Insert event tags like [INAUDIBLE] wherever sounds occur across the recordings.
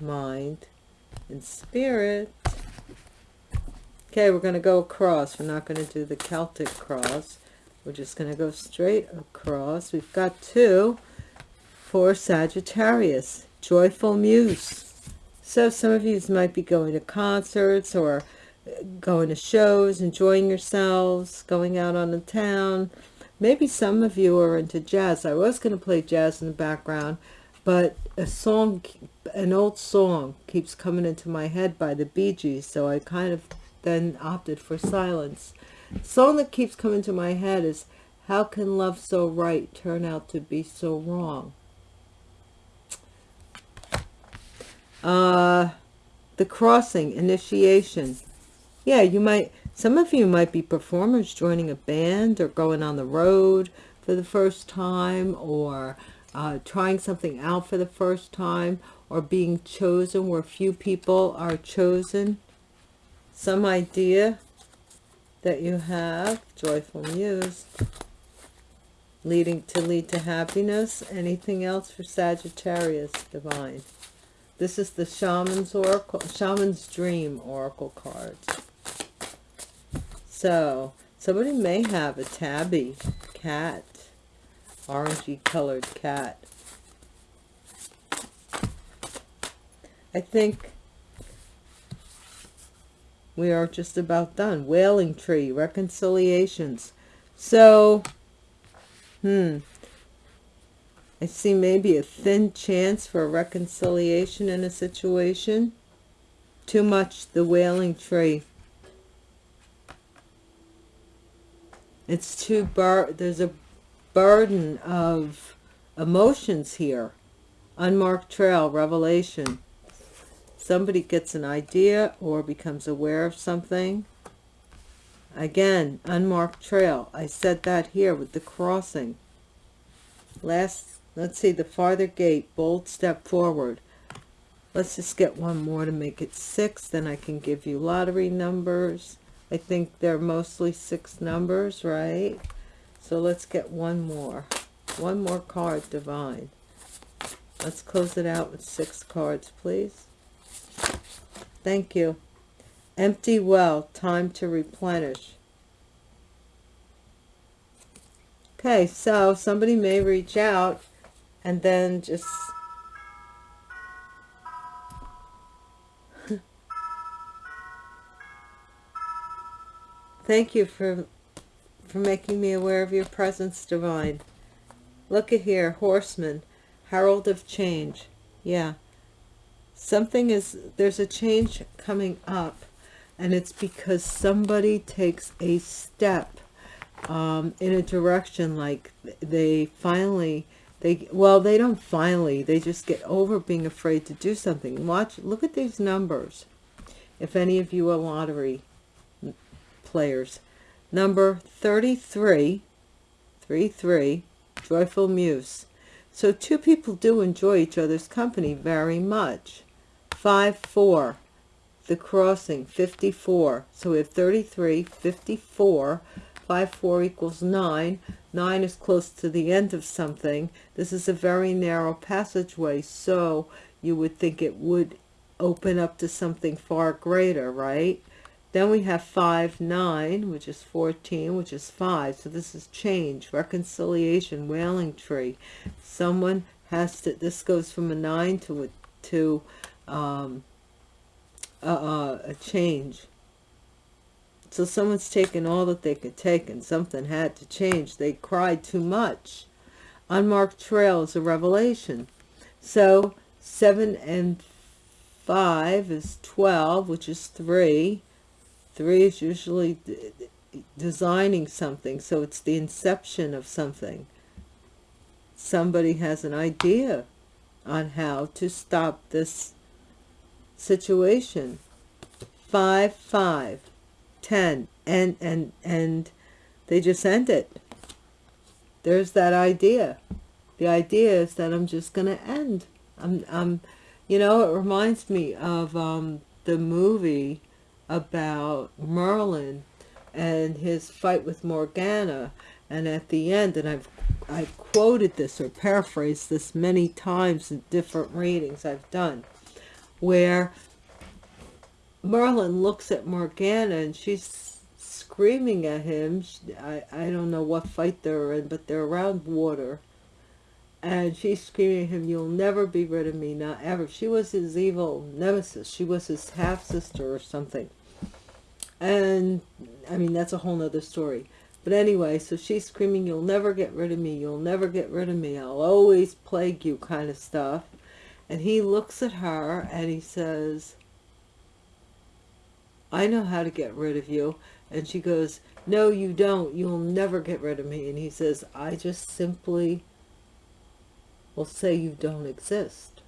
mind, and spirit. Okay, we're going to go across. We're not going to do the Celtic cross. We're just going to go straight across. We've got two for Sagittarius. Joyful Muse. So some of you might be going to concerts or uh, going to shows, enjoying yourselves, going out on the town. Maybe some of you are into jazz. I was going to play jazz in the background, but a song, an old song keeps coming into my head by the Bee Gees, so I kind of then opted for silence. The song that keeps coming to my head is How Can Love So Right Turn Out to Be So Wrong? Uh, the crossing, initiation. Yeah, you might, some of you might be performers joining a band or going on the road for the first time or uh, trying something out for the first time or being chosen where few people are chosen. Some idea that you have, joyful muse, leading to lead to happiness. Anything else for Sagittarius, divine? This is the Shaman's Oracle, Shaman's Dream Oracle cards. So, somebody may have a tabby cat, orangey colored cat. I think we are just about done. Wailing tree, reconciliations. So, hmm, I see maybe a thin chance for a reconciliation in a situation. Too much, the wailing tree. It's too bar. There's a burden of emotions here. Unmarked trail, revelation somebody gets an idea or becomes aware of something. Again unmarked trail. I said that here with the crossing. Last let's see the farther gate bold step forward. Let's just get one more to make it six then i can give you lottery numbers. I think they're mostly six numbers right? So let's get one more. One more card divine. Let's close it out with six cards please Thank you. Empty well, time to replenish. Okay, so somebody may reach out and then just [LAUGHS] Thank you for for making me aware of your presence, divine. Look at here, horseman, herald of change. Yeah something is there's a change coming up and it's because somebody takes a step um, in a direction like they finally they well they don't finally they just get over being afraid to do something. Watch look at these numbers. If any of you are lottery players number 33 33 joyful muse. So two people do enjoy each other's company very much 5, 4. The crossing, 54. So we have 33, 54. 5, 4 equals 9. 9 is close to the end of something. This is a very narrow passageway, so you would think it would open up to something far greater, right? Then we have 5, 9, which is 14, which is 5. So this is change, reconciliation, wailing tree. Someone has to, this goes from a 9 to a, to um, uh, a change. So someone's taken all that they could take and something had to change. They cried too much. Unmarked trail is a revelation. So 7 and 5 is 12, which is 3. 3 is usually designing something. So it's the inception of something. Somebody has an idea on how to stop this situation. Five, five, ten, and, and, and they just end it. There's that idea. The idea is that I'm just going to end. I'm, I'm, you know, it reminds me of um, the movie about Merlin and his fight with Morgana. And at the end, and I've I've quoted this or paraphrased this many times in different readings I've done where Merlin looks at Morgana and she's screaming at him. I, I don't know what fight they're in, but they're around water. And she's screaming at him, you'll never be rid of me, not ever. She was his evil nemesis. She was his half-sister or something. And, I mean, that's a whole nother story. But anyway, so she's screaming, you'll never get rid of me. You'll never get rid of me. I'll always plague you kind of stuff. And he looks at her and he says, I know how to get rid of you. And she goes, no, you don't. You'll never get rid of me. And he says, I just simply will say you don't exist.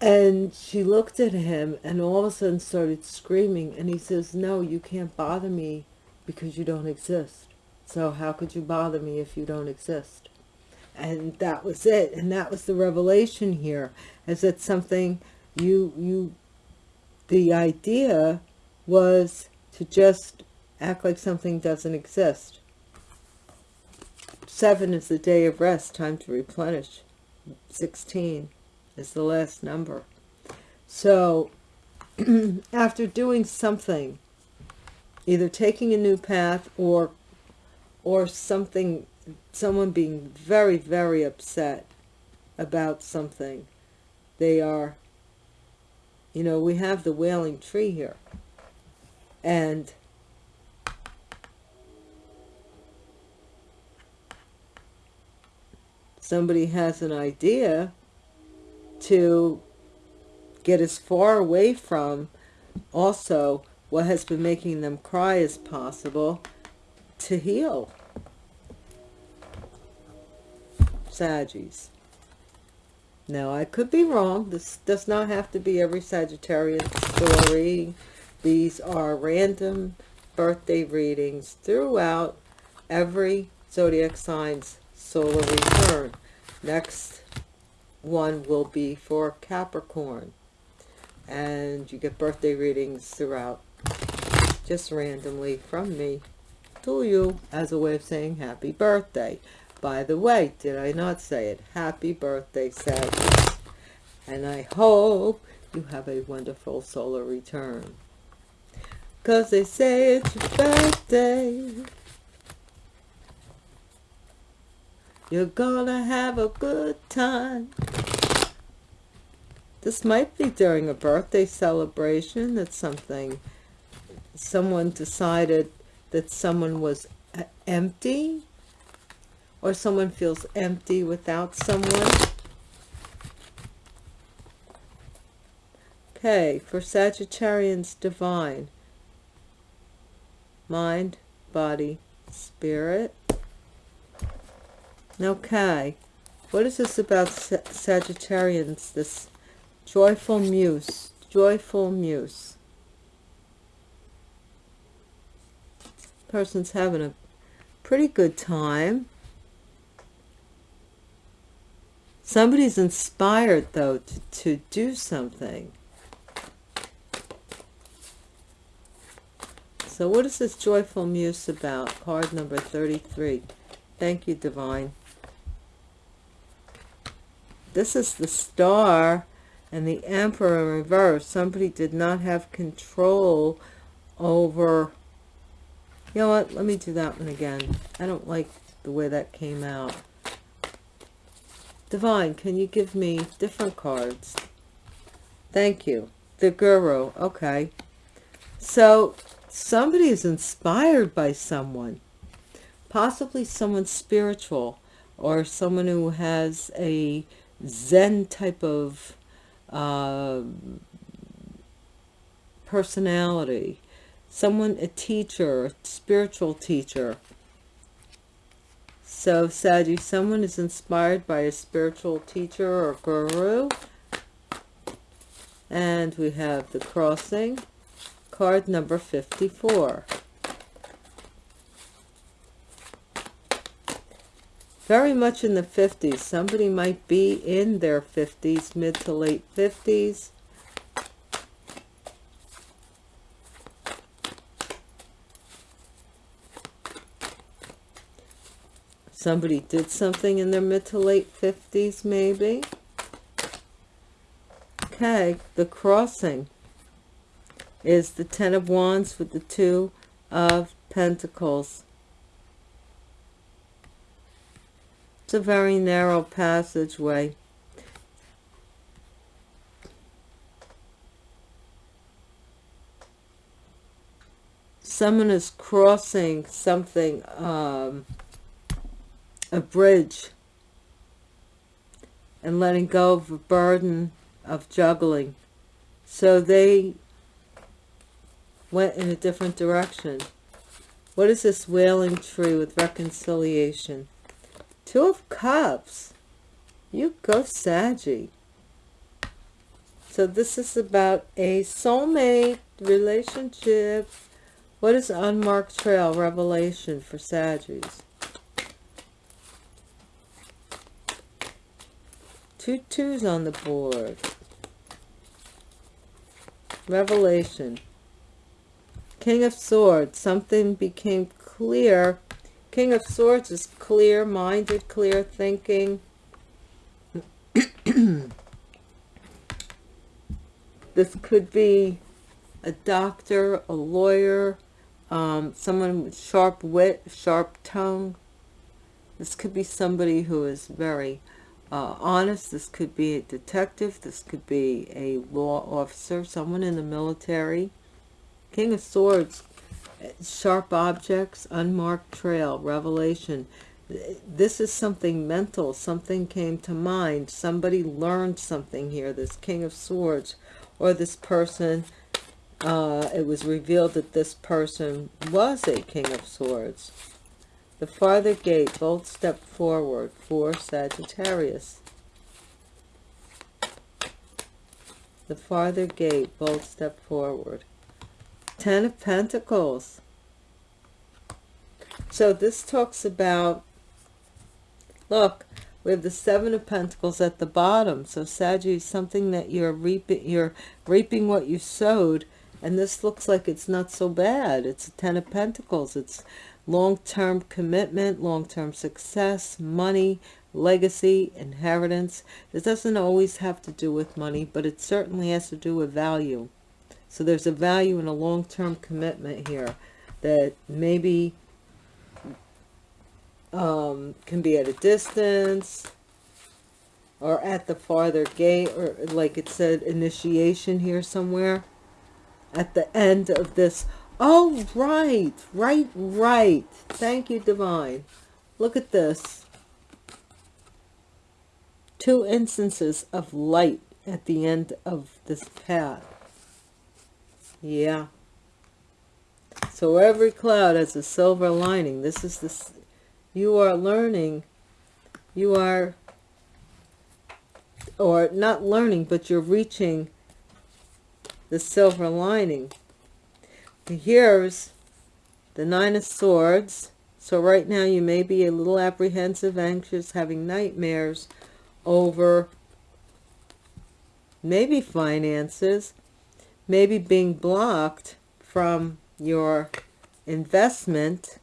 And she looked at him and all of a sudden started screaming. And he says, no, you can't bother me because you don't exist. So how could you bother me if you don't exist? And that was it. And that was the revelation here. Is that something you, you the idea was to just act like something doesn't exist. Seven is the day of rest, time to replenish. 16 is the last number. So [CLEARS THROAT] after doing something, either taking a new path or or something, someone being very, very upset about something, they are you know, we have the wailing tree here. And somebody has an idea to get as far away from also what has been making them cry as possible to heal. Saggies. Now, I could be wrong. This does not have to be every Sagittarius story. These are random birthday readings throughout every zodiac sign's solar return. Next one will be for Capricorn. And you get birthday readings throughout just randomly from me to you as a way of saying happy birthday. By the way, did I not say it? Happy birthday, Sagittarius. And I hope you have a wonderful solar return. Because they say it's your birthday. You're gonna have a good time. This might be during a birthday celebration that something, someone decided that someone was uh, empty or someone feels empty without someone. Okay, for Sagittarians, divine. Mind, body, spirit. Okay, what is this about Sagittarians, this joyful muse, joyful muse? Person's having a pretty good time. Somebody's inspired, though, to, to do something. So what is this joyful muse about? Card number 33. Thank you, Divine. This is the star and the emperor in reverse. Somebody did not have control over... You know what? Let me do that one again. I don't like the way that came out. Divine, can you give me different cards? Thank you. The Guru. Okay. So somebody is inspired by someone. Possibly someone spiritual or someone who has a Zen type of uh, personality. Someone, a teacher, a spiritual teacher so, Saggy, someone is inspired by a spiritual teacher or guru. And we have the crossing, card number 54. Very much in the 50s. Somebody might be in their 50s, mid to late 50s. Somebody did something in their mid to late 50s, maybe. Okay, the crossing is the Ten of Wands with the Two of Pentacles. It's a very narrow passageway. Someone is crossing something, um, a bridge, and letting go of a burden of juggling. So they went in a different direction. What is this wailing tree with reconciliation? Two of Cups. You go, Saggy. So this is about a soulmate relationship. What is unmarked trail revelation for Saggies? Two twos on the board. Revelation. King of Swords. Something became clear King of Swords is clear-minded, clear thinking. [CLEARS THROAT] this could be a doctor, a lawyer, um, someone with sharp wit, sharp tongue. This could be somebody who is very uh, honest. This could be a detective. This could be a law officer, someone in the military. King of Swords sharp objects, unmarked trail, revelation. This is something mental. Something came to mind. Somebody learned something here. This King of Swords or this person, uh, it was revealed that this person was a King of Swords. The farther gate, bold step forward for Sagittarius. The farther gate, bold step forward. Ten of Pentacles. So this talks about, look, we have the Seven of Pentacles at the bottom. So Sagittarius, something that you're reaping, you're reaping what you sowed. And this looks like it's not so bad. It's a Ten of Pentacles. It's long-term commitment, long-term success, money, legacy, inheritance. It doesn't always have to do with money, but it certainly has to do with value. So there's a value in a long-term commitment here that maybe um, can be at a distance or at the farther gate or like it said initiation here somewhere at the end of this oh right right right thank you divine look at this two instances of light at the end of this path yeah. So every cloud has a silver lining. This is this. You are learning. You are, or not learning, but you're reaching the silver lining. Here's the Nine of Swords. So right now you may be a little apprehensive, anxious, having nightmares over maybe finances, maybe being blocked from your investment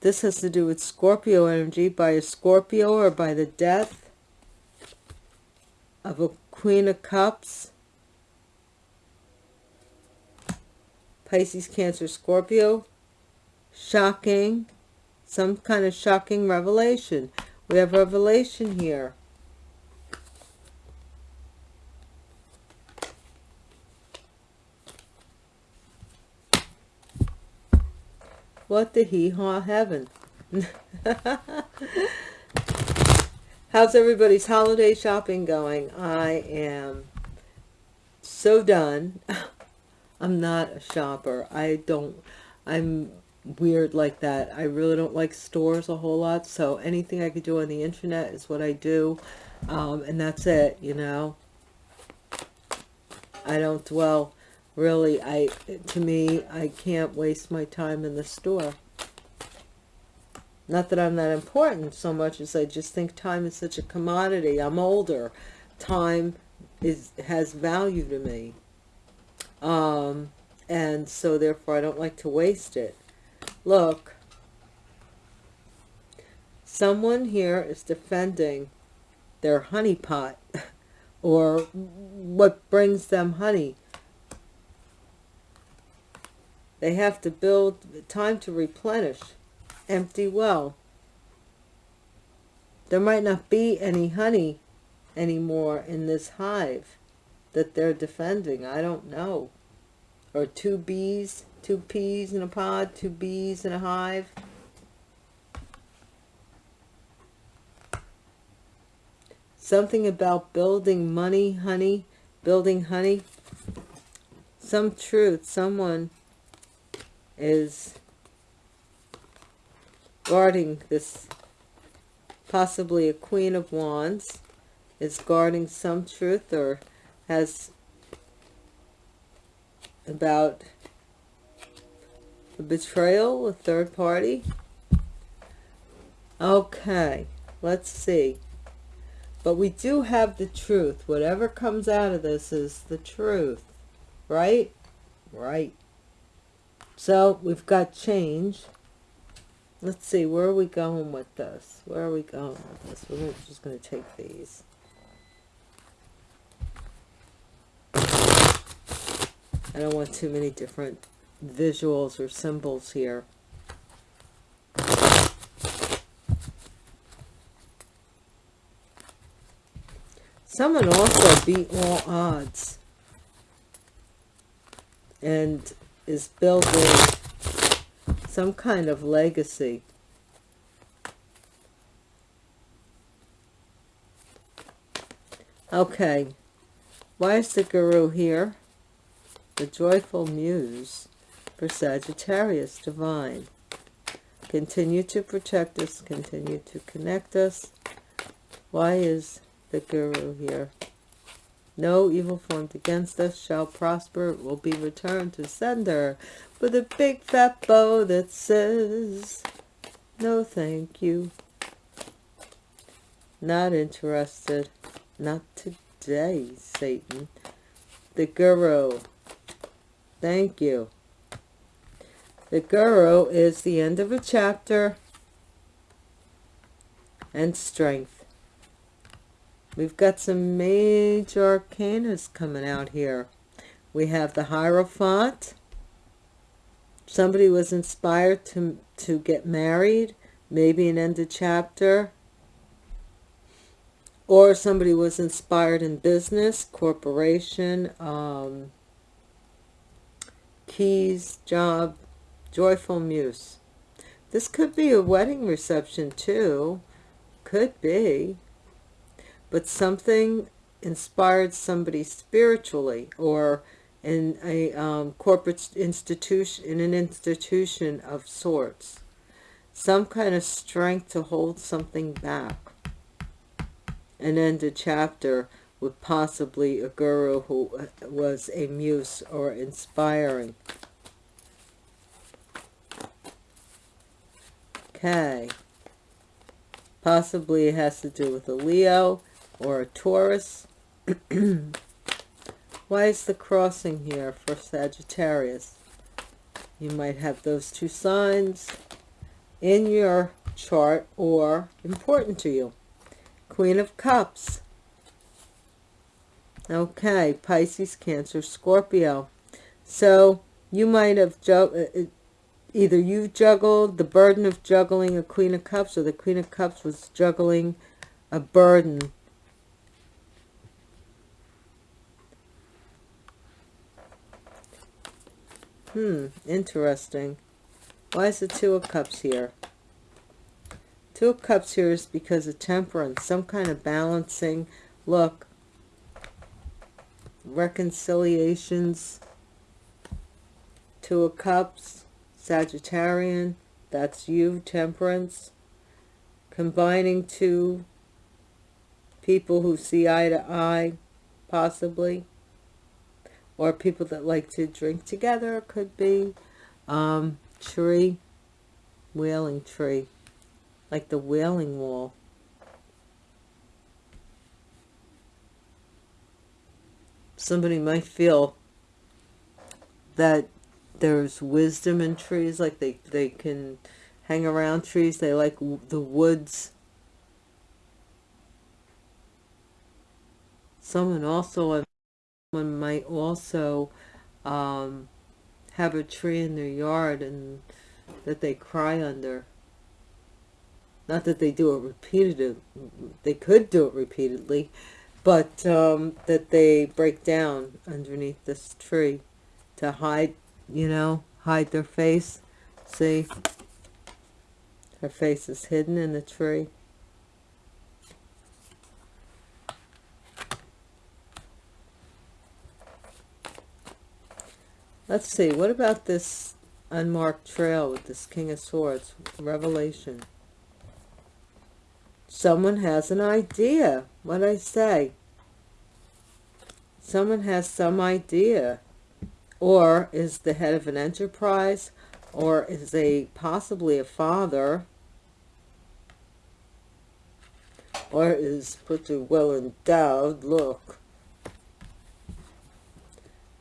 This has to do with Scorpio energy by a Scorpio or by the death of a Queen of Cups. Pisces, Cancer, Scorpio. Shocking. Some kind of shocking revelation. We have revelation here. What the hee-haw heaven. [LAUGHS] How's everybody's holiday shopping going? I am so done. [LAUGHS] I'm not a shopper. I don't, I'm weird like that. I really don't like stores a whole lot, so anything I could do on the internet is what I do, um, and that's it, you know. I don't dwell, really, I, to me, I can't waste my time in the store. Not that I'm that important so much as I just think time is such a commodity. I'm older. Time is has value to me. Um, and so therefore I don't like to waste it look someone here is defending their honey pot [LAUGHS] or what brings them honey they have to build time to replenish empty well. There might not be any honey anymore in this hive that they're defending. I don't know. Or two bees two peas in a pod two bees in a hive. Something about building money honey building honey. Some truth someone is guarding this possibly a queen of wands is guarding some truth or has about a betrayal a third party? Okay let's see. But we do have the truth. Whatever comes out of this is the truth right? Right. So we've got change let's see where are we going with this? Where are we going with this? We're just going to take these. I don't want too many different visuals or symbols here. Someone also beat all odds and is building some kind of legacy. Okay, why is the Guru here? The joyful muse for Sagittarius divine. Continue to protect us, continue to connect us. Why is the guru here. No evil formed against us shall prosper. It will be returned to sender with a big fat bow that says, no thank you. Not interested. Not today, Satan. The Guru. Thank you. The Guru is the end of a chapter and strength. We've got some major arcanas coming out here. We have the Hierophant. Somebody was inspired to, to get married, maybe an end of chapter. Or somebody was inspired in business, corporation, um, keys, job, joyful muse. This could be a wedding reception too. Could be but something inspired somebody spiritually or in a um, corporate institution, in an institution of sorts. Some kind of strength to hold something back. And end a chapter with possibly a guru who uh, was a muse or inspiring. Okay. Possibly it has to do with a Leo or a Taurus. [CLEARS THROAT] Why is the crossing here for Sagittarius? You might have those two signs in your chart or important to you. Queen of Cups. Okay, Pisces, Cancer, Scorpio. So you might have uh, uh, either you juggled the burden of juggling a Queen of Cups or the Queen of Cups was juggling a burden Hmm, interesting. Why is the Two of Cups here? Two of Cups here is because of temperance, some kind of balancing. Look, reconciliations. Two of Cups, Sagittarian, that's you, temperance. Combining two people who see eye to eye, possibly or people that like to drink together could be um, tree wailing tree like the wailing wall somebody might feel that there's wisdom in trees like they they can hang around trees. They like the woods. Someone also, someone might also um, have a tree in their yard and that they cry under. Not that they do it repeatedly. They could do it repeatedly, but um, that they break down underneath this tree to hide, you know, hide their face. See? Her face is hidden in the tree. Let's see, what about this unmarked trail with this King of Swords? Revelation. Someone has an idea. What I say? Someone has some idea. Or is the head of an enterprise. Or is a possibly a father. Or is pretty well endowed. Look.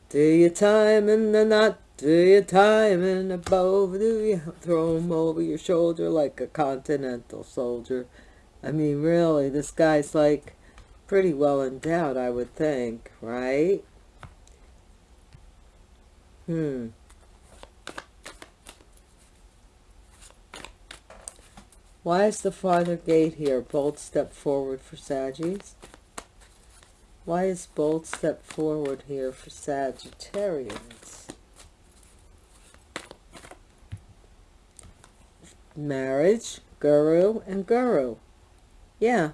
Do your time in the knot, do your time in the bow, do you [LAUGHS] throw him over your shoulder like a continental soldier? I mean, really, this guy's like pretty well endowed, I would think, right? Hmm. Why is the farther gate here? Bold step forward for Saggies. Why is bold step forward here for Sagittarians? Marriage, guru, and guru. Yeah.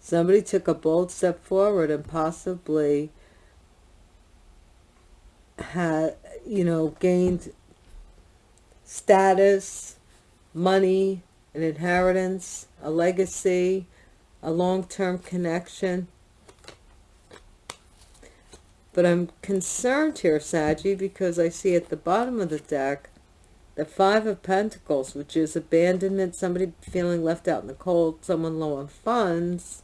Somebody took a bold step forward and possibly had, you know, gained status, money, an inheritance, a legacy, a long-term connection. But I'm concerned here, Saggy, because I see at the bottom of the deck the Five of Pentacles, which is abandonment, somebody feeling left out in the cold, someone low on funds.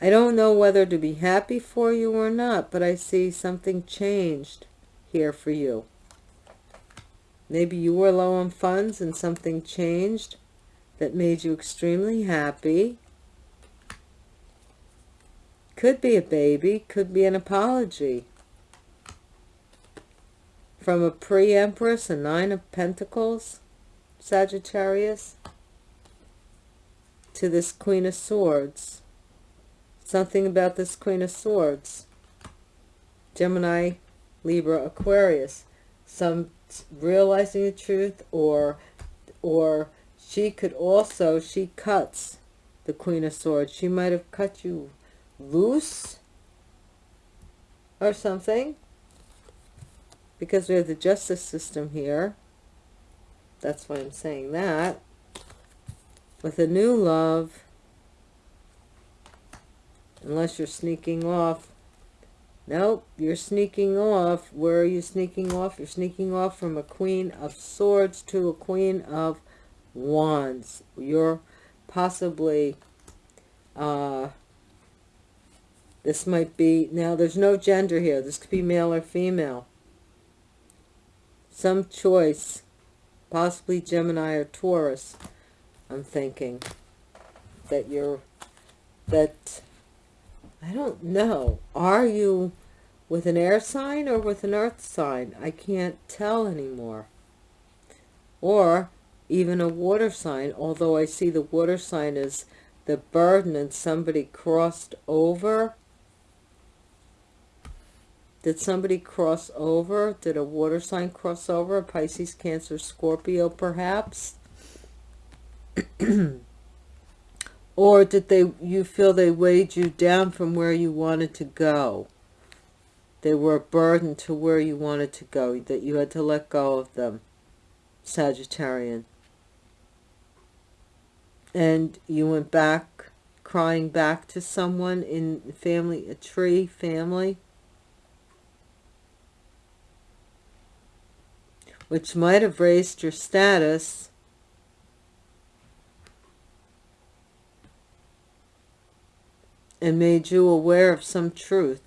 I don't know whether to be happy for you or not, but I see something changed here for you. Maybe you were low on funds and something changed that made you extremely happy. Could be a baby, could be an apology. From a pre-empress, a nine of pentacles, Sagittarius, to this queen of swords. Something about this queen of swords. Gemini, Libra, Aquarius. Some realizing the truth or or she could also, she cuts the Queen of Swords. She might have cut you loose or something. Because we have the justice system here. That's why I'm saying that. With a new love, unless you're sneaking off. Nope, you're sneaking off. Where are you sneaking off? You're sneaking off from a Queen of Swords to a Queen of wands you're possibly uh this might be now there's no gender here. This could be male or female. Some choice. Possibly gemini or taurus i'm thinking that you're that i don't know. Are you with an air sign or with an earth sign? I can't tell anymore. Or even a water sign, although I see the water sign as the burden and somebody crossed over. Did somebody cross over? Did a water sign cross over? Pisces, Cancer, Scorpio, perhaps? [CLEARS THROAT] or did they you feel they weighed you down from where you wanted to go? They were a burden to where you wanted to go, that you had to let go of them, Sagittarian and you went back crying back to someone in family a tree family? Which might have raised your status. And made you aware of some truth.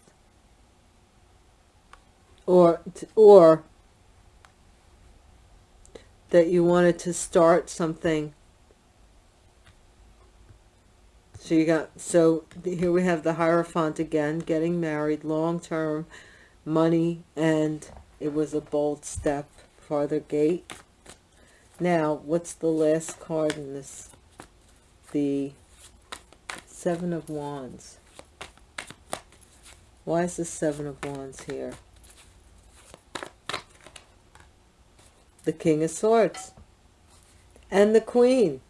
Or or that you wanted to start something so you got so here we have the hierophant again getting married long term money and it was a bold step farther gate. Now what's the last card in this? The seven of wands. Why is the seven of wands here? The king of swords. And the queen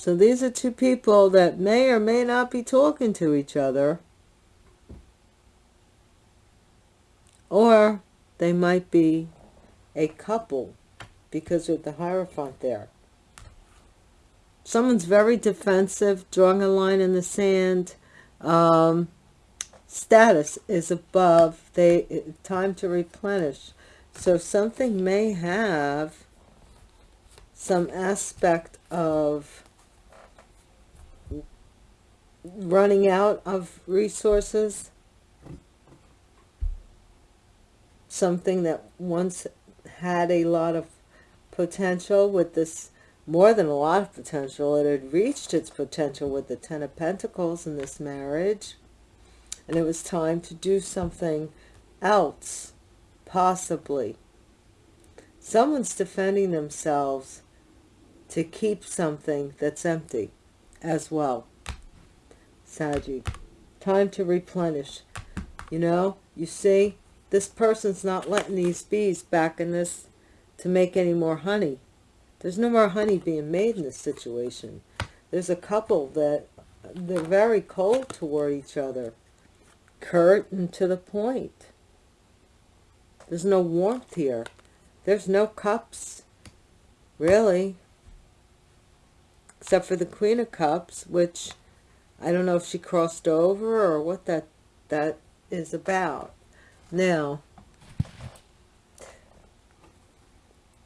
So these are two people that may or may not be talking to each other. Or they might be a couple because of the Hierophant there. Someone's very defensive, drawing a line in the sand. Um, status is above. They Time to replenish. So something may have some aspect of running out of resources. Something that once had a lot of potential with this more than a lot of potential it had reached its potential with the ten of pentacles in this marriage. And it was time to do something else possibly. Someone's defending themselves to keep something that's empty as well Saggy. Time to replenish. You know, you see, this person's not letting these bees back in this to make any more honey. There's no more honey being made in this situation. There's a couple that they're very cold toward each other. Curt and to the point. There's no warmth here. There's no cups, really. Except for the Queen of Cups, which I don't know if she crossed over or what that that is about. Now,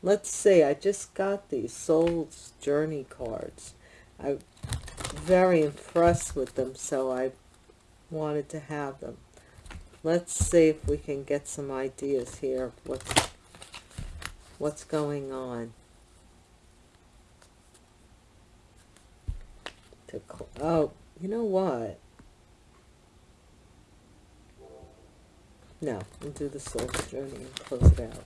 let's see. I just got these Soul's Journey cards. I'm very impressed with them, so I wanted to have them. Let's see if we can get some ideas here what's, what's going on. To, oh, you know what? No, we'll do the soul's journey and close it out.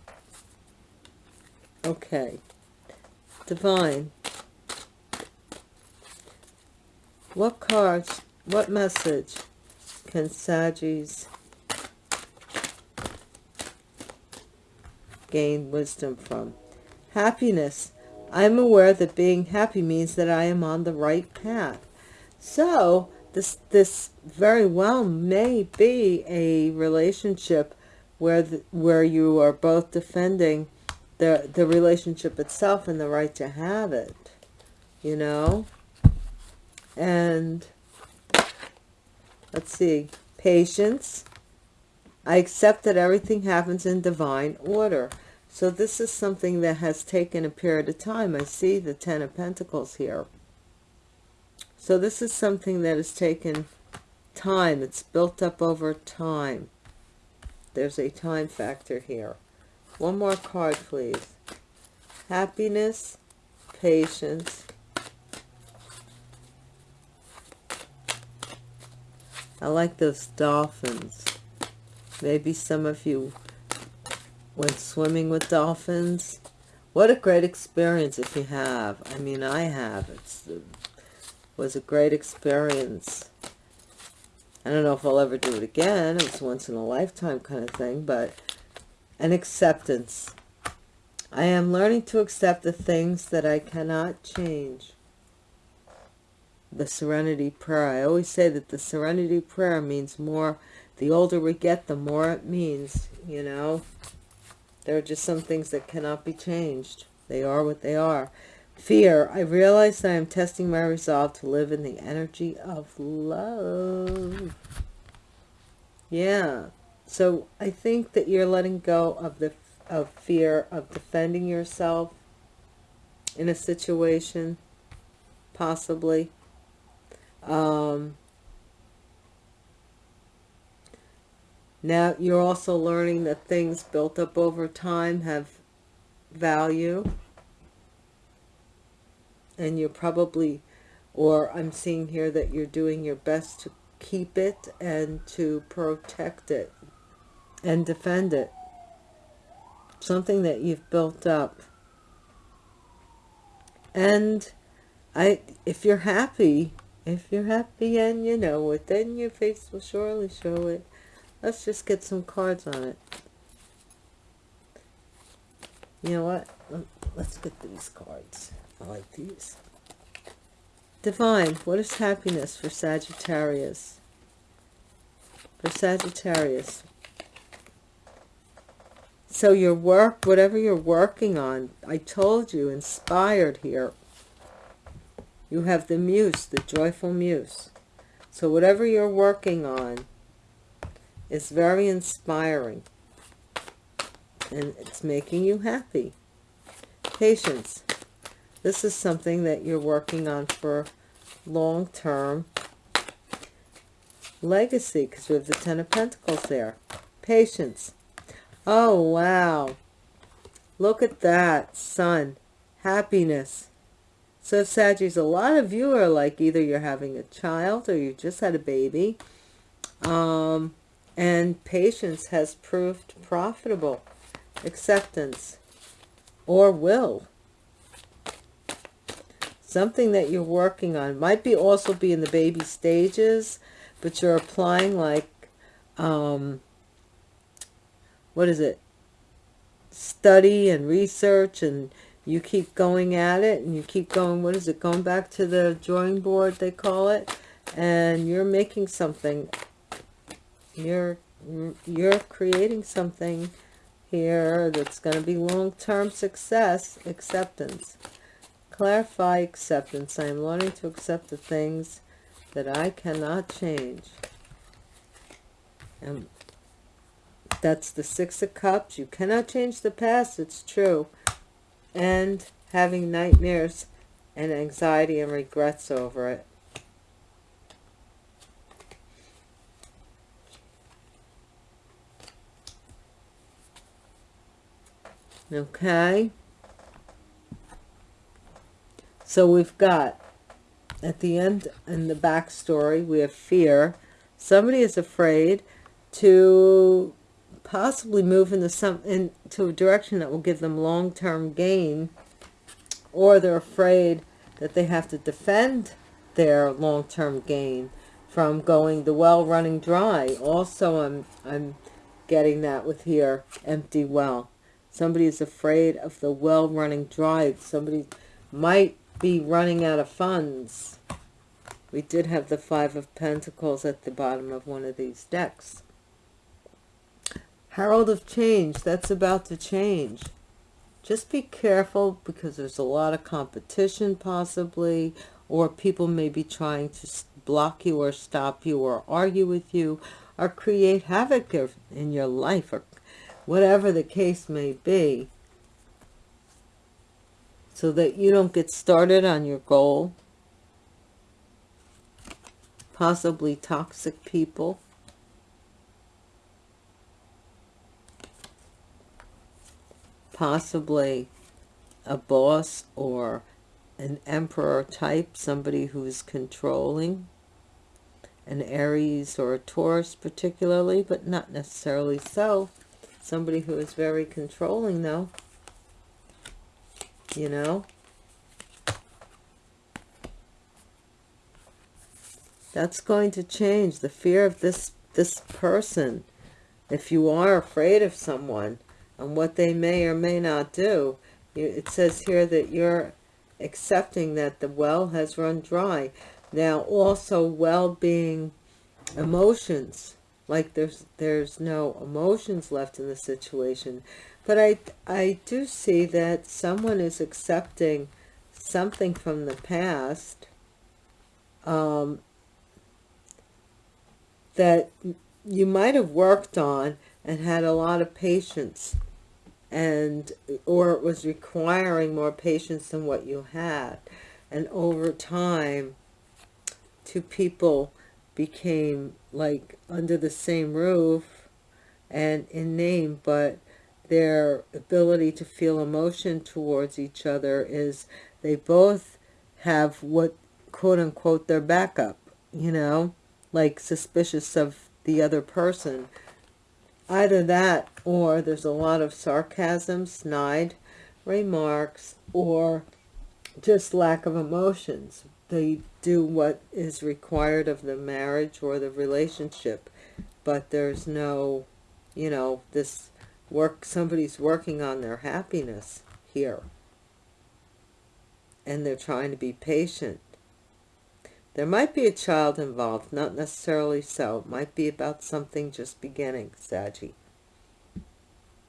Okay. Divine. What cards, what message can Saggies gain wisdom from? Happiness. I am aware that being happy means that I am on the right path. So this this very well may be a relationship where the, where you are both defending the the relationship itself and the right to have it, you know. And let's see, patience. I accept that everything happens in divine order. So this is something that has taken a period of time. I see the Ten of Pentacles here. So this is something that has taken time. It's built up over time. There's a time factor here. One more card, please. Happiness, patience. I like those dolphins. Maybe some of you went swimming with dolphins. What a great experience if you have. I mean, I have. It's was a great experience. I don't know if I'll ever do it again. It was once in a lifetime kind of thing, but an acceptance. I am learning to accept the things that I cannot change. The Serenity Prayer. I always say that the Serenity Prayer means more. The older we get, the more it means, you know. There are just some things that cannot be changed. They are what they are. Fear. I realize I am testing my resolve to live in the energy of love. Yeah. So I think that you're letting go of the of fear of defending yourself in a situation, possibly. Um, now you're also learning that things built up over time have value and you're probably or I'm seeing here that you're doing your best to keep it and to protect it and defend it. Something that you've built up. And I if you're happy if you're happy and you know it then your face will surely show it. Let's just get some cards on it. You know what? Let's get these cards I like these. Divine what is happiness for Sagittarius? For Sagittarius. So your work whatever you're working on i told you inspired here. You have the muse the joyful muse. So whatever you're working on is very inspiring. And it's making you happy. Patience this is something that you're working on for long-term legacy because we have the ten of pentacles there patience Oh, wow. Look at that. Sun. Happiness. So, Sagittarius, a lot of you are like either you're having a child or you just had a baby. Um, and patience has proved profitable. Acceptance. Or will. Something that you're working on. Might be also be in the baby stages, but you're applying like... Um, what is it? Study and research and you keep going at it and you keep going what is it going back to the drawing board they call it? And you're making something. You're you're creating something here that's going to be long-term success acceptance clarify acceptance i am learning to accept the things that i cannot change and that's the Six of Cups. You cannot change the past. It's true. And having nightmares and anxiety and regrets over it. Okay. So we've got at the end in the backstory, we have fear. Somebody is afraid to possibly move into some into a direction that will give them long-term gain or they're afraid that they have to defend their long-term gain from going the well running dry. Also i'm i'm getting that with here empty well. Somebody is afraid of the well running dry. Somebody might be running out of funds. We did have the five of pentacles at the bottom of one of these decks. Herald of change, that's about to change. Just be careful because there's a lot of competition possibly, or people may be trying to block you or stop you or argue with you or create havoc in your life or whatever the case may be so that you don't get started on your goal. Possibly toxic people possibly a boss or an emperor type, somebody who's controlling, an Aries or a Taurus particularly, but not necessarily so. Somebody who is very controlling though, you know. That's going to change the fear of this, this person. If you are afraid of someone, and what they may or may not do. It says here that you're accepting that the well has run dry. Now, also well-being emotions, like there's there's no emotions left in the situation. But I, I do see that someone is accepting something from the past um, that you might have worked on and had a lot of patience and or it was requiring more patience than what you had and over time two people became like under the same roof and in name but their ability to feel emotion towards each other is they both have what quote unquote their backup you know? Like suspicious of the other person. Either that or there's a lot of sarcasm snide remarks or just lack of emotions they do what is required of the marriage or the relationship but there's no you know this work somebody's working on their happiness here. And they're trying to be patient. There might be a child involved not necessarily so. It might be about something just beginning Saggy.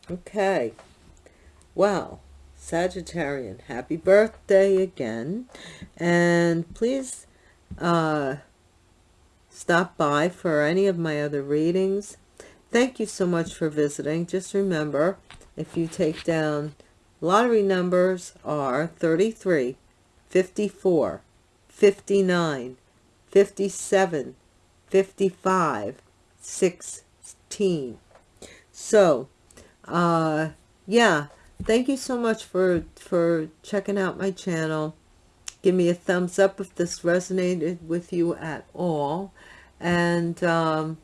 Okay. Well Sagittarian happy birthday again and please uh stop by for any of my other readings Thank you so much for visiting. Just remember, if you take down lottery numbers are 33, 54, 59, 57, 55, 16. So, uh, yeah, thank you so much for, for checking out my channel. Give me a thumbs up if this resonated with you at all. And, um,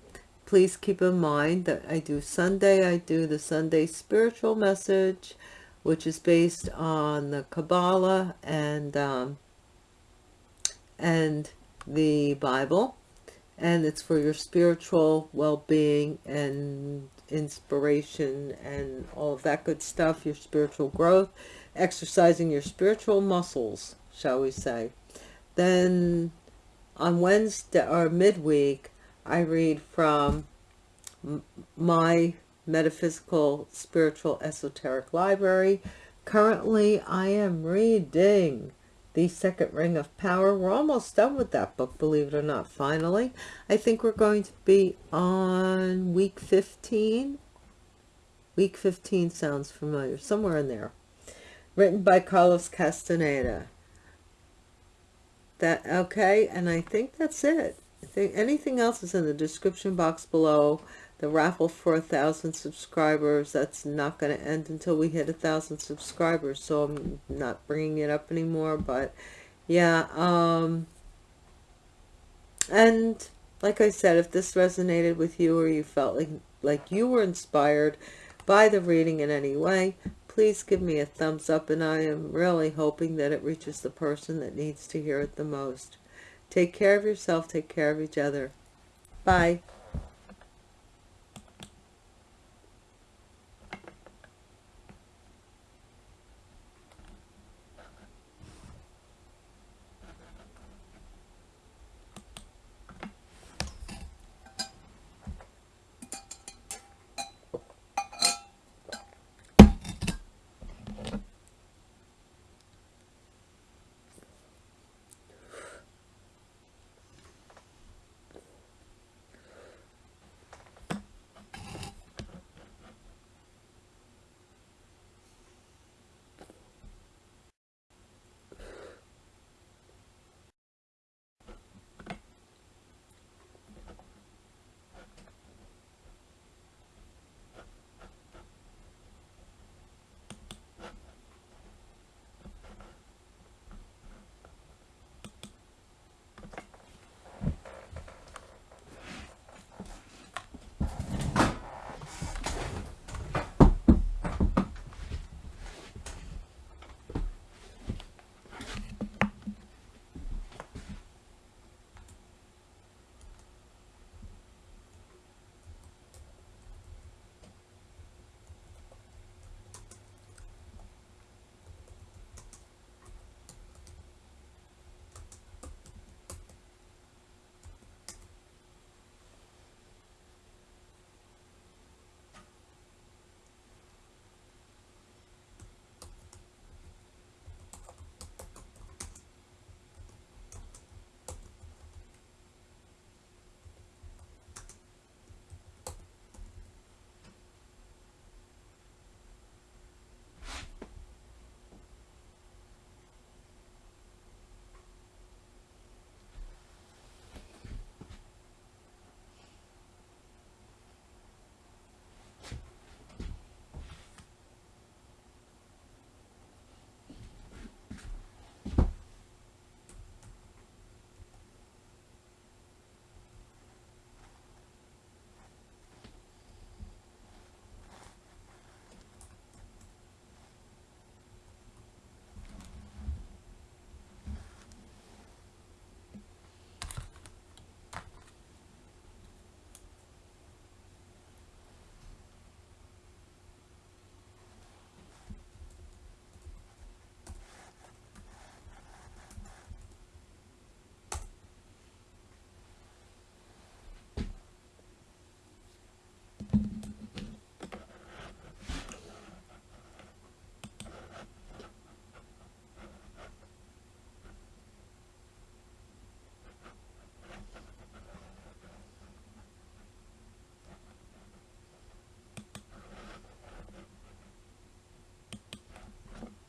please keep in mind that I do Sunday, I do the Sunday spiritual message, which is based on the Kabbalah and, um, and the Bible. And it's for your spiritual well-being and inspiration and all of that good stuff, your spiritual growth, exercising your spiritual muscles, shall we say. Then on Wednesday or midweek, I read from my metaphysical spiritual esoteric library currently i am reading the second ring of power. We're almost done with that book believe it or not finally. I think we're going to be on week 15 week 15 sounds familiar somewhere in there. Written by carlos castaneda. That okay and i think that's it. I think anything else is in the description box below the raffle for a thousand subscribers that's not going to end until we hit a thousand subscribers so i'm not bringing it up anymore but yeah um and like i said if this resonated with you or you felt like like you were inspired by the reading in any way please give me a thumbs up and i am really hoping that it reaches the person that needs to hear it the most Take care of yourself. Take care of each other. Bye.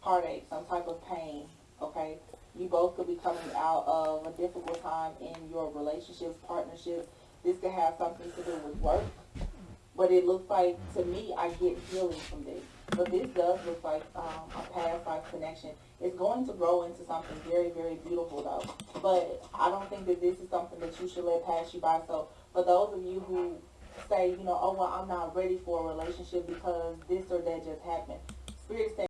Heartache, some type of pain, okay? You both could be coming out of a difficult time in your relationships, partnerships. This could have something to do with work. But it looks like, to me, I get healing from this. But this does look like um, a past life connection. It's going to grow into something very, very beautiful, though. But I don't think that this is something that you should let pass you by. So for those of you who say, you know, oh, well, I'm not ready for a relationship because this or that just happened. Spirit saying